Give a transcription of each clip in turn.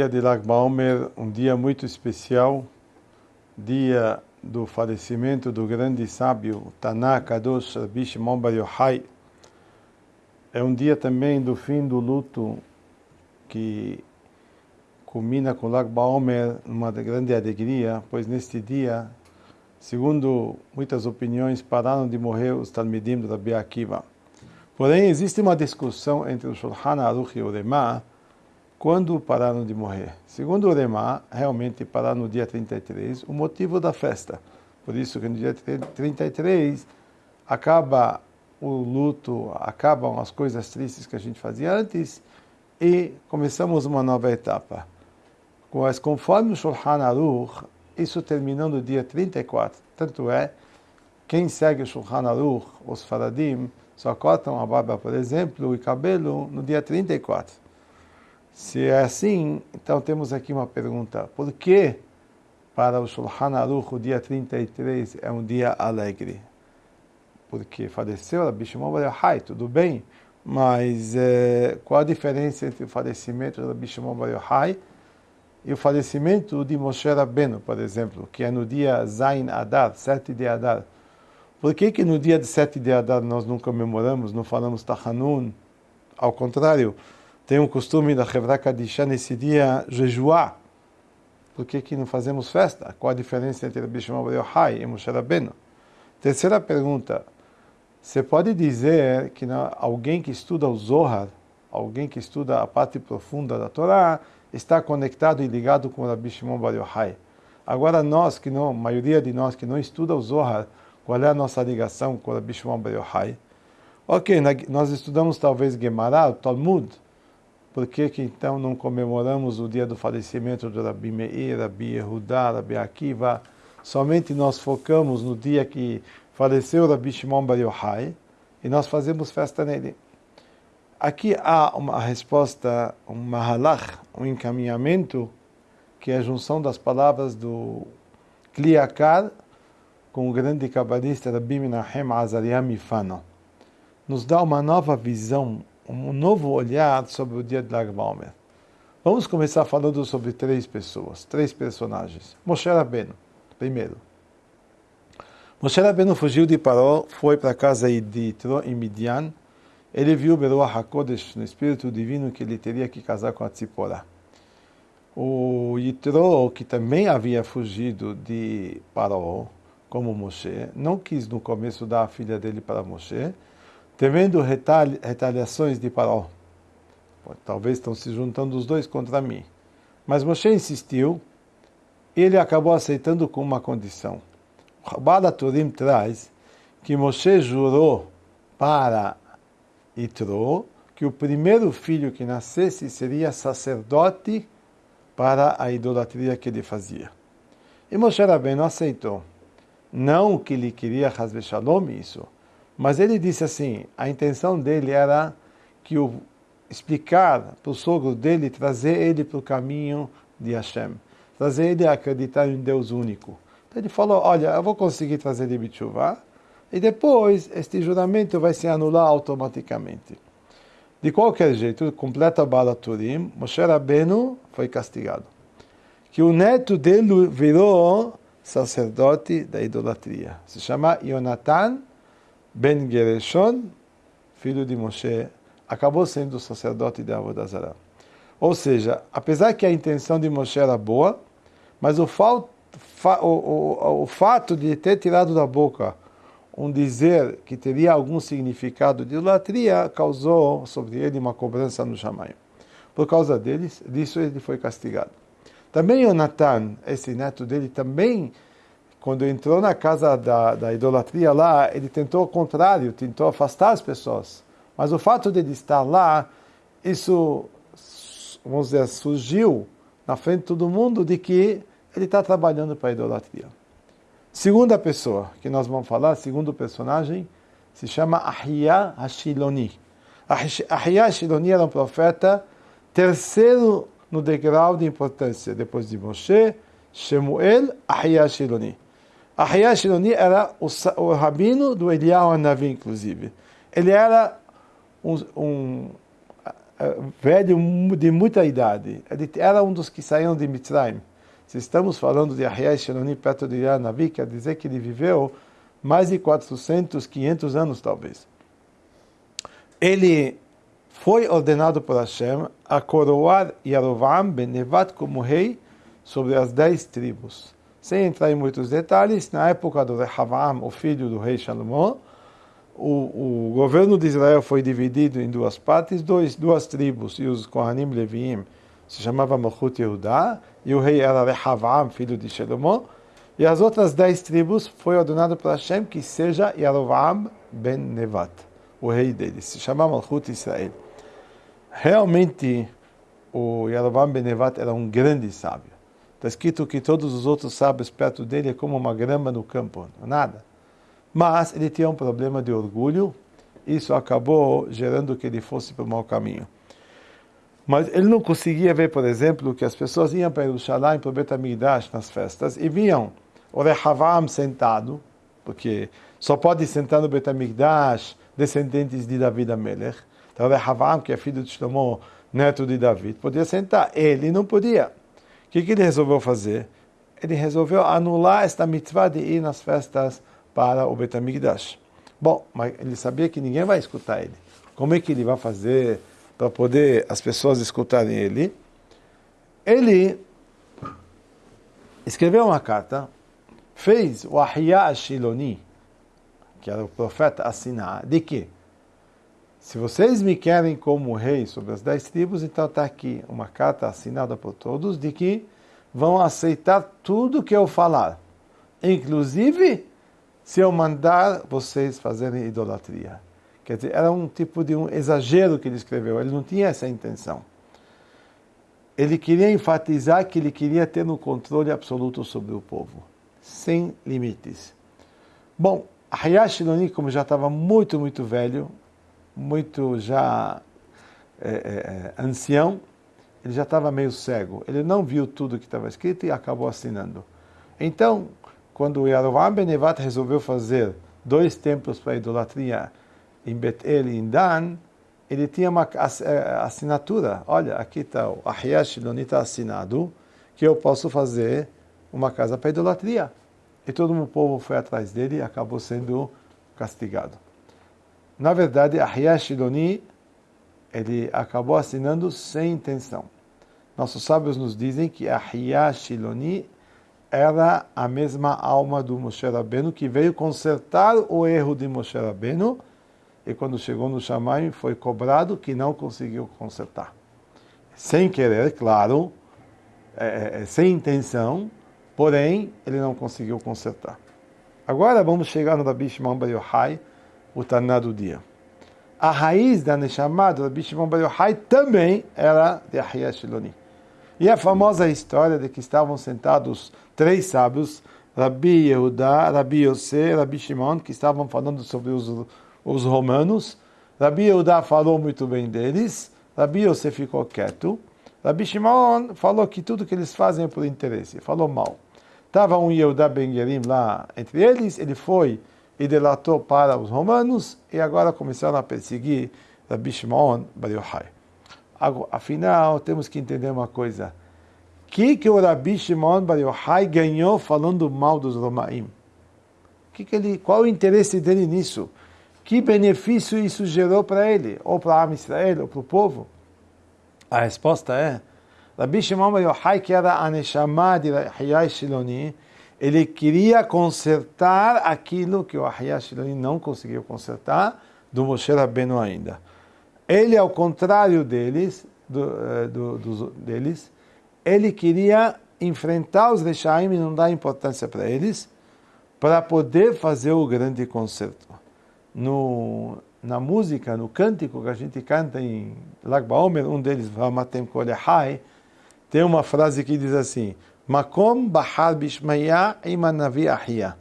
dia de Lag Baomer, um dia muito especial, dia do falecimento do grande sábio Tanaka Kadosh Rabbi Shimon Bar Yochai. É um dia também do fim do luto que culmina com Lag Baomer numa grande alegria, pois neste dia, segundo muitas opiniões, pararam de morrer os Talmidim do Rabbi Akiva. Porém, existe uma discussão entre o Shulchan Aruch e o Remah quando pararam de morrer. Segundo o Remá, realmente pararam no dia 33, o motivo da festa. Por isso que no dia 33 acaba o luto, acabam as coisas tristes que a gente fazia antes e começamos uma nova etapa. Mas conforme o Shulchan Aruch, isso terminou no dia 34. Tanto é, quem segue o Shulchan Aruch, os Faradim, só cortam a barba, por exemplo, e cabelo no dia 34. Se é assim, então temos aqui uma pergunta. Por que para o Shulchan Aruch o dia 33 é um dia alegre? Porque faleceu Rabbi Shimon Bar Yochai, tudo bem, mas é, qual a diferença entre o falecimento de Rabbi Shimon Bar Yochai e o falecimento de Moshe Rabbeinu, por exemplo, que é no dia Zain Adar, 7 de Adar? Por que que no dia de 7 de Adar nós não comemoramos, não falamos Tachanun? Ao contrário, tem um costume da Hevra Kadisha nesse dia jejuar. Por que, que não fazemos festa? Qual a diferença entre Rabbi Shimon Bar Yochai e Moshe Rabbeinu? Terceira pergunta. Você pode dizer que alguém que estuda o Zohar, alguém que estuda a parte profunda da Torá, está conectado e ligado com Rabbi Shimon Bar Yochai. Agora nós, que não, a maioria de nós que não estuda o Zohar, qual é a nossa ligação com Rabbi Shimon Bar Yochai? Ok, nós estudamos talvez Gemara, Talmud, por que, que então não comemoramos o dia do falecimento de Rabi Meir, Rabi Yehudá, Rabi Akiva? Somente nós focamos no dia que faleceu Rabi Shimon Bar Yochai e nós fazemos festa nele. Aqui há uma resposta, um mahalach, um encaminhamento, que é a junção das palavras do Kliakar com o grande cabalista Rabbi Menachem Azariah Mifano. Nos dá uma nova visão um novo olhar sobre o dia de Lag Baomer. Vamos começar falando sobre três pessoas, três personagens. Moshe Rabbeinu, primeiro. Moshe Rabbeinu fugiu de Paró, foi para a casa de Yitro em Midian. Ele viu Beruah HaKodesh, no Espírito Divino, que ele teria que casar com a Tzipora. O Yitro, que também havia fugido de Paró, como Moshe, não quis no começo dar a filha dele para Moshe, temendo retali retaliações de Paró. Talvez estão se juntando os dois contra mim. Mas Moshe insistiu ele acabou aceitando com uma condição. Rabada Turim traz que Moshe jurou para Itro que o primeiro filho que nascesse seria sacerdote para a idolatria que ele fazia. E Moshe Rabbeinu aceitou. Não que ele queria Hazve Shalom isso, mas ele disse assim: a intenção dele era que o explicar para o sogro dele, trazer ele para o caminho de Hashem, trazer ele a acreditar em Deus único. Então ele falou: olha, eu vou conseguir trazer ele Bichuvá, e depois este juramento vai se anular automaticamente. De qualquer jeito, completa Bala Turim, Moshe Rabbeinu foi castigado. Que o neto dele virou sacerdote da idolatria. Se chama Yonatan Ben Gereshon, filho de Moshe, acabou sendo o sacerdote de Avodazara. Ou seja, apesar que a intenção de Moshe era boa, mas o, fa, o, o, o fato de ter tirado da boca um dizer que teria algum significado de idolatria causou sobre ele uma cobrança no Shamayim. Por causa deles, disso ele foi castigado. Também Jonathan, esse neto dele, também quando entrou na casa da, da idolatria lá, ele tentou o contrário, tentou afastar as pessoas. Mas o fato de ele estar lá, isso, vamos dizer, surgiu na frente de todo mundo de que ele está trabalhando para a idolatria. Segunda pessoa que nós vamos falar, segundo personagem, se chama Ahia Hashiloni. Ahia Hashiloni era um profeta terceiro no degrau de importância, depois de Moshe, Shemuel, Ahia Hashiloni. Ahia Shiloni era o, o rabino do Eliyahu Navi, inclusive. Ele era um, um eh, velho de muita idade. Ele era um dos que saíram de Mitzrayim. Se estamos falando de Ahiah Sheloni perto de Yanavi, quer dizer que ele viveu mais de 400, 500 anos talvez. Ele foi ordenado por Hashem a coroar Yarovam ben Nevat como rei sobre as dez tribos. Sem entrar em muitos detalhes, na época do Rehavam, o filho do rei Salomão, o, o, governo de Israel foi dividido em duas partes, dois, duas tribos, e os Kohanim Leviim se chamava Malchut Yehudá, e o rei era Rehavam, filho de Salomão, e as outras dez tribos foi ordenado por Hashem que seja Yarovam ben Nevat, o rei deles, se chamava Malchut Israel. Realmente, o Yarovam ben Nevat era um grande sábio. Está escrito que todos os outros sábios perto dele é como uma grama no campo, nada. Mas ele tinha um problema de orgulho, isso acabou gerando que ele fosse para o mau caminho. Mas ele não conseguia ver, por exemplo, que as pessoas iam para Jerusalém, para o Bet HaMikdash, nas festas, e viam o Rehavam sentado, porque só pode sentar no Bet HaMikdash descendentes de David Amelech. Então, o Rehavam, que é filho de Shlomo, neto de David, podia sentar. Ele não podia. O que, que ele resolveu fazer? Ele resolveu anular esta mitzvah de ir nas festas para o Bet HaMikdash. Bom, mas ele sabia que ninguém vai escutar ele. Como é que ele vai fazer para poder as pessoas escutarem ele? Ele escreveu uma carta, fez o Ahiyah Shiloni, que era o profeta, assinar, de que? Se vocês me querem como rei sobre as dez tribos, então está aqui uma carta assinada por todos de que vão aceitar tudo que eu falar, inclusive se eu mandar vocês fazerem idolatria. Quer dizer, era um tipo de um exagero que ele escreveu, ele não tinha essa intenção. Ele queria enfatizar que ele queria ter um controle absoluto sobre o povo, sem limites. Bom, Hayashi Noni, como já estava muito, muito velho, muito já é, é, é, ancião, ele já estava meio cego. Ele não viu tudo que estava escrito e acabou assinando. Então, quando Yarovam Benevat resolveu fazer dois templos para idolatria em Betel e em Dan, ele tinha uma é, assinatura. Olha, aqui está o Shiloni está assinado, que eu posso fazer uma casa para idolatria. E todo o povo foi atrás dele e acabou sendo castigado. Na verdade, Ahiyah Shiloni, ele acabou assinando sem intenção. Nossos sábios nos dizem que Ahiyah Shiloni era a mesma alma do Moshe Rabbeinu que veio consertar o erro de Moshe Rabbeinu e quando chegou no Shamayim foi cobrado que não conseguiu consertar. Sem querer, claro, é, é, é sem intenção, porém ele não conseguiu consertar. Agora vamos chegar no Rabi Shimon Bar Yochai, o Taná do dia. A raiz da Neshama do Rabbi Shimon Bar Yochai também era de Ahiyah Shiloni. E a famosa história de que estavam sentados três sábios, Rabbi Yehuda, Rabbi Yosef, Rabbi Shimon, que estavam falando sobre os, os romanos. Rabbi Yehuda falou muito bem deles, Rabbi Yosef ficou quieto. Rabbi Shimon falou que tudo que eles fazem é por interesse, falou mal. Estava um Yehuda Ben lá entre eles, ele foi e delatou para os romanos e agora começaram a perseguir Rabbi Shimon Bar Yochai. Afinal, temos que entender uma coisa. O que, que o Rabbi Shimon Bar Yochai ganhou falando mal dos Romaim? Que que ele, qual o interesse dele nisso? Que benefício isso gerou para ele? Ou para a Israel, ou para o povo? A resposta é, Rabbi Shimon Bar Yochai, que era a Neshama de Hayai Shiloni, ele queria consertar aquilo que o Ahiyah Shiloni não conseguiu consertar do Moshe Rabbeinu ainda. Ele, ao contrário deles, do, eh, do, do, deles, ele queria enfrentar os Rechaim e não dar importância para eles, para poder fazer o grande concerto. No, na música, no cântico que a gente canta em Lag BaOmer, um deles, Vamatem Kolehai, tem uma frase que diz assim, Makom Bahar Bishmaya Imanavi Ahia.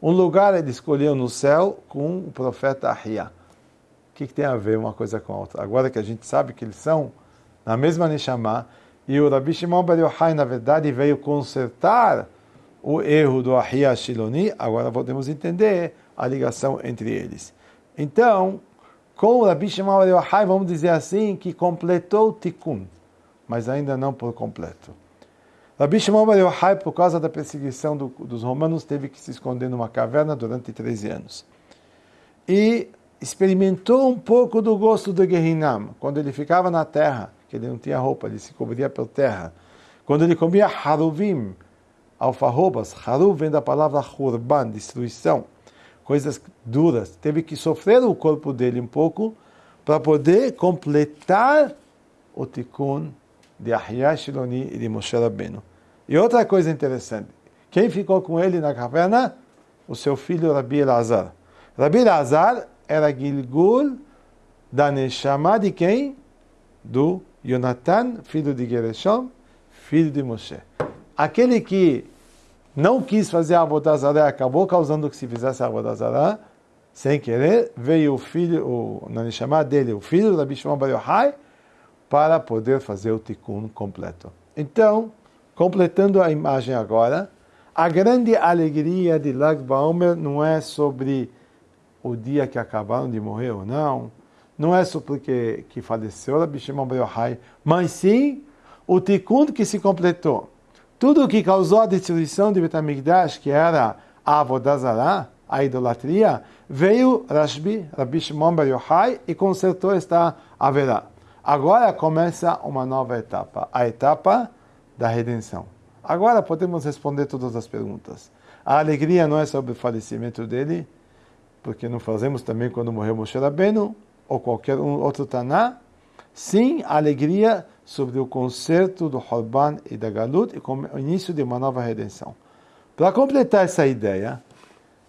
Um lugar ele escolheu no céu com o profeta Ahia. O que, que, tem a ver uma coisa com a outra? Agora que a gente sabe que eles são na mesma Neshama, e o Rabi Shimon Bar Yochai, na verdade, veio consertar o erro do Ahia Shiloni, agora podemos entender a ligação entre eles. Então, com o Rabi Shimon Bar Yochai, vamos dizer assim, que completou o Tikkun, mas ainda não por completo. Rabi Shimon Bar Yochai, por causa da perseguição do, dos romanos, teve que se esconder numa caverna durante 13 anos. E experimentou um pouco do gosto do Gehinam, quando ele ficava na terra, que ele não tinha roupa, ele se cobria pela terra. Quando ele comia haruvim, alfarrobas, haruv vem da palavra hurban, destruição, coisas duras. Teve que sofrer o corpo dele um pouco para poder completar o tikkun de Ahyah Shiloni e de Moshe Rabbeinu. E outra coisa interessante, quem ficou com ele na caverna? O seu filho Rabi Elazar. Rabi Elazar era Gilgul da Neshama de quem? Do Jonathan, filho de Gereshom, filho de Moshe. Aquele que não quis fazer a Abodazará, acabou causando que se fizesse a Abodazará, sem querer, veio o filho, o, Neshama dele, o filho da Bishman Bar Yochai, para poder fazer o tikkun completo. Então, completando a imagem agora, a grande alegria de Lag Baomer não é sobre o dia que acabaram de morrer ou não, não é só porque que faleceu Rabbi Shimon Bar Yochai, mas sim o tikkun que se completou. Tudo o que causou a destruição de Betamigdash, que era a Avodazara, a idolatria, veio Rashbi, Rabbi Shimon Bar Yochai, e consertou esta haverá. Agora começa uma nova etapa, a etapa da redenção. Agora podemos responder todas as perguntas. A alegria não é sobre o falecimento dele, porque não fazemos também quando morreu Moshe Rabbeinu, ou qualquer outro Taná. Sim, a alegria sobre o concerto do Horban e da Galut e com o início de uma nova redenção. Para completar essa ideia,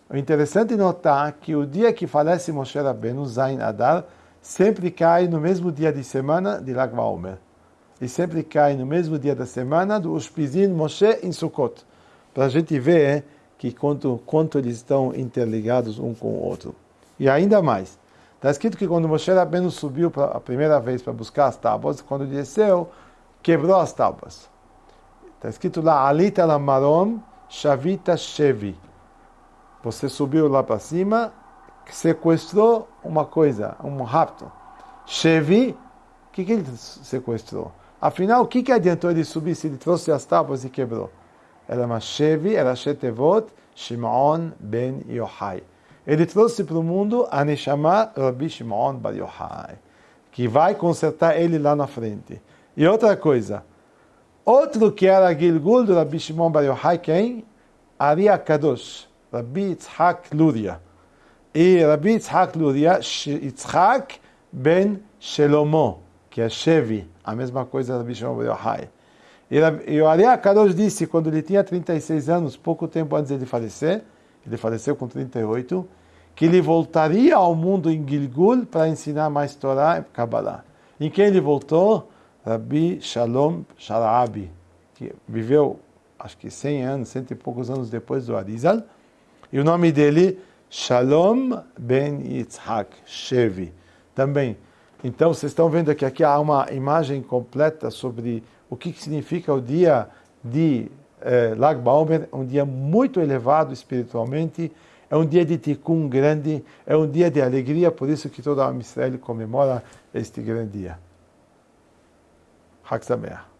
é interessante notar que o dia que falece Moshe Rabbeinu, Zain Adar, sempre cai no mesmo dia de semana de Lag. E sempre cai no mesmo dia da semana do Ushpizin Moshe em Sukkot. Para a gente ver que quanto, quanto eles estão interligados um com o outro. E ainda mais, está escrito que quando Moshe Rabbeinu subiu pra, a primeira vez para buscar as tábuas, quando desceu, quebrou as tábuas. Está escrito lá, Alita Lamarom Shavita Shevi. Você subiu lá para cima sequestrou uma coisa, um rapto. Chevi, o que, que ele sequestrou? Afinal, o que, que adiantou ele subir se ele trouxe as tábuas e quebrou? Era uma Chevi, era Shetevot, Shimon ben Yochai. Ele trouxe para o mundo a Neshama Rabbi Shimon bar Yochai, que vai consertar ele lá na frente. E outra coisa, outro que era Gilgul do Rabbi Shimon bar Yochai, quem? Ari Kadosh, Rabbi Yitzhak Luria. E Rabbi Yitzhak Luria, Yitzhak ben Shelomo, que é Shevi, a mesma coisa da Rabbi Shimon Yochai. E o Ari Kadosh disse, quando ele tinha 36 anos, pouco tempo antes de falecer, ele faleceu com 38, que ele voltaria ao mundo em Gilgul para ensinar mais Torá e Kabbalah. Em quem ele voltou? Rabbi Shalom Sharabi, que viveu acho que 100 anos, cento e poucos anos depois do Arizal, e o nome dele Shalom ben Yitzhak, Shevi. Também. Então, vocês estão vendo que aqui há uma imagem completa sobre o que significa o dia de eh, Lag Baomer, um dia muito elevado espiritualmente, é um dia de tikkun grande, é um dia de alegria, por isso que toda a Israel comemora este grande dia. Hak Sameach.